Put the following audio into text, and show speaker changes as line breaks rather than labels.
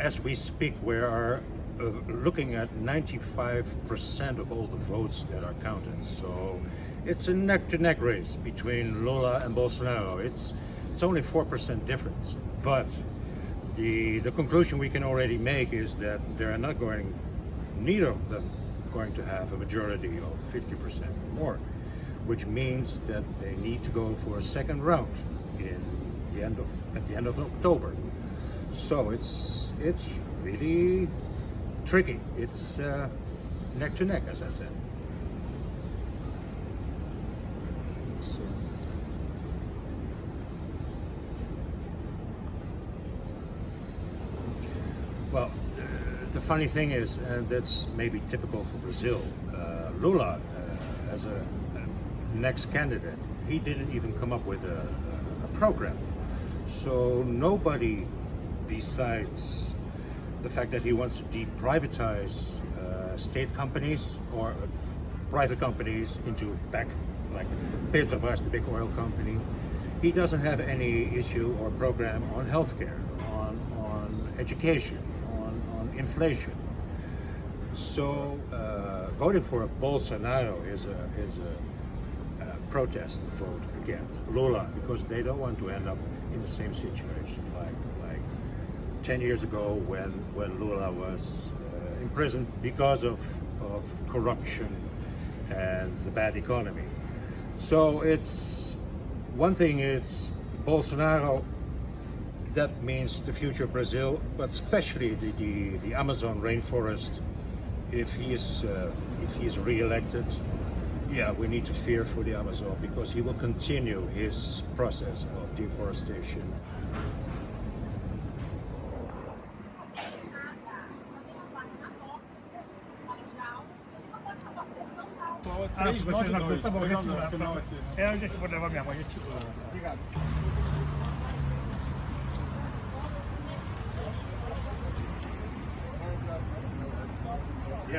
as we speak, we are uh, looking at 95% of all the votes that are counted. So it's a neck-to-neck race between Lula and Bolsonaro. It's it's only 4% difference, but the the conclusion we can already make is that they're not going, neither of them going to have a majority of 50% or more, which means that they need to go for a second round in the end of at the end of October. So it's it's really tricky. It's uh, neck to neck, as I said. Well, the funny thing is, and that's maybe typical for Brazil, uh, Lula, uh, as a, a, next candidate, he didn't even come up with a, a program. So nobody besides the fact that he wants to deprivatize uh, state companies or private companies into back, like Petrobras, the big oil company, he doesn't have any issue or program on healthcare, on, on education, on, on inflation. So uh, voting for Bolsonaro is a, is a, a protest vote against Lula because they don't want to end up in the same situation like 10 years ago when, when Lula was uh, imprisoned because of, of corruption and the bad economy. So it's one thing it's Bolsonaro, that means the future of Brazil, but especially the, the, the Amazon rainforest, if he is uh, if he is re-elected, yeah, we need to fear for the Amazon because he will continue his process of deforestation.
três, ah, vocês na conta, tá bom, já te É onde é que eu levar minha mãe, Obrigado.